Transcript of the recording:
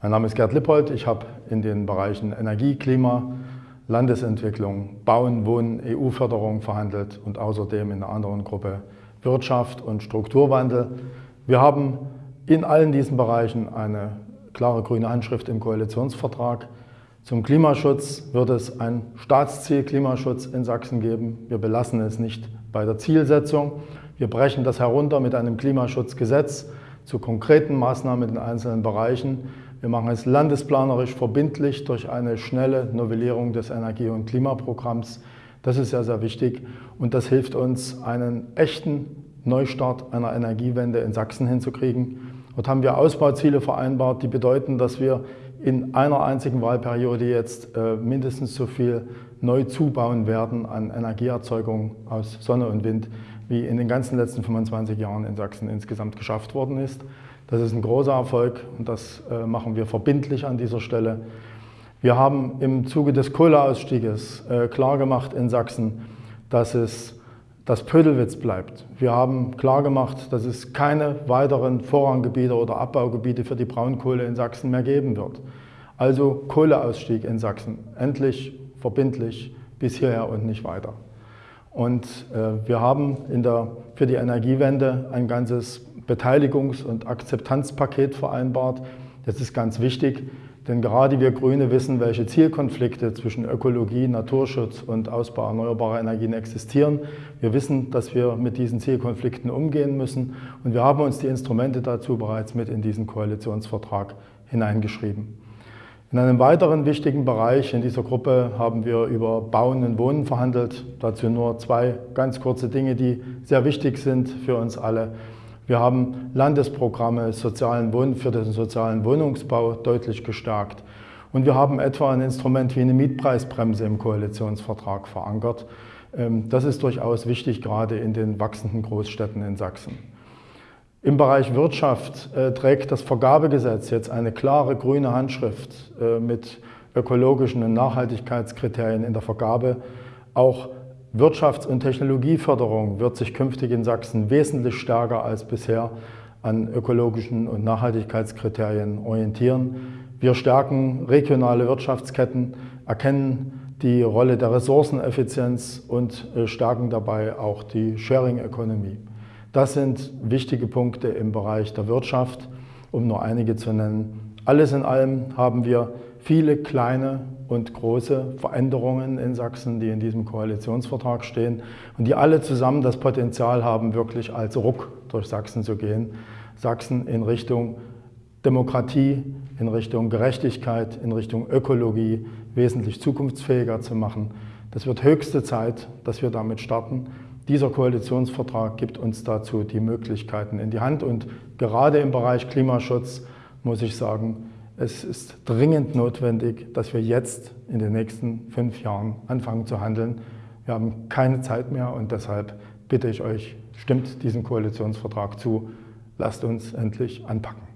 Mein Name ist Gerd Lippold. Ich habe in den Bereichen Energie, Klima, Landesentwicklung, Bauen, Wohnen, EU-Förderung verhandelt und außerdem in einer anderen Gruppe Wirtschaft und Strukturwandel. Wir haben in allen diesen Bereichen eine klare grüne Handschrift im Koalitionsvertrag. Zum Klimaschutz wird es ein Staatsziel Klimaschutz in Sachsen geben. Wir belassen es nicht bei der Zielsetzung. Wir brechen das herunter mit einem Klimaschutzgesetz zu konkreten Maßnahmen in den einzelnen Bereichen. Wir machen es landesplanerisch verbindlich durch eine schnelle Novellierung des Energie- und Klimaprogramms. Das ist sehr, sehr wichtig und das hilft uns, einen echten Neustart einer Energiewende in Sachsen hinzukriegen. Dort haben wir Ausbauziele vereinbart, die bedeuten, dass wir in einer einzigen Wahlperiode jetzt äh, mindestens so viel neu zubauen werden an Energieerzeugung aus Sonne und Wind, wie in den ganzen letzten 25 Jahren in Sachsen insgesamt geschafft worden ist. Das ist ein großer Erfolg und das äh, machen wir verbindlich an dieser Stelle. Wir haben im Zuge des Kohleausstieges äh, klargemacht in Sachsen, dass es das Pödelwitz bleibt. Wir haben klargemacht, dass es keine weiteren Vorranggebiete oder Abbaugebiete für die Braunkohle in Sachsen mehr geben wird. Also Kohleausstieg in Sachsen, endlich verbindlich bis hierher und nicht weiter. Und äh, wir haben der, für die Energiewende ein ganzes Beteiligungs- und Akzeptanzpaket vereinbart. Das ist ganz wichtig, denn gerade wir Grüne wissen, welche Zielkonflikte zwischen Ökologie, Naturschutz und Ausbau erneuerbarer Energien existieren. Wir wissen, dass wir mit diesen Zielkonflikten umgehen müssen und wir haben uns die Instrumente dazu bereits mit in diesen Koalitionsvertrag hineingeschrieben. In einem weiteren wichtigen Bereich in dieser Gruppe haben wir über Bauen und Wohnen verhandelt. Dazu nur zwei ganz kurze Dinge, die sehr wichtig sind für uns alle. Wir haben Landesprogramme sozialen Wohn für den sozialen Wohnungsbau deutlich gestärkt. Und wir haben etwa ein Instrument wie eine Mietpreisbremse im Koalitionsvertrag verankert. Ähm, das ist durchaus wichtig, gerade in den wachsenden Großstädten in Sachsen. Im Bereich Wirtschaft äh, trägt das Vergabegesetz jetzt eine klare grüne Handschrift äh, mit ökologischen und Nachhaltigkeitskriterien in der Vergabe. Auch Wirtschafts- und Technologieförderung wird sich künftig in Sachsen wesentlich stärker als bisher an ökologischen und Nachhaltigkeitskriterien orientieren. Wir stärken regionale Wirtschaftsketten, erkennen die Rolle der Ressourceneffizienz und äh, stärken dabei auch die Sharing Economy. Das sind wichtige Punkte im Bereich der Wirtschaft, um nur einige zu nennen. Alles in allem haben wir viele kleine und große Veränderungen in Sachsen, die in diesem Koalitionsvertrag stehen und die alle zusammen das Potenzial haben, wirklich als Ruck durch Sachsen zu gehen. Sachsen in Richtung Demokratie, in Richtung Gerechtigkeit, in Richtung Ökologie wesentlich zukunftsfähiger zu machen. Das wird höchste Zeit, dass wir damit starten. Dieser Koalitionsvertrag gibt uns dazu die Möglichkeiten in die Hand und gerade im Bereich Klimaschutz muss ich sagen, es ist dringend notwendig, dass wir jetzt in den nächsten fünf Jahren anfangen zu handeln. Wir haben keine Zeit mehr und deshalb bitte ich euch, stimmt diesem Koalitionsvertrag zu, lasst uns endlich anpacken.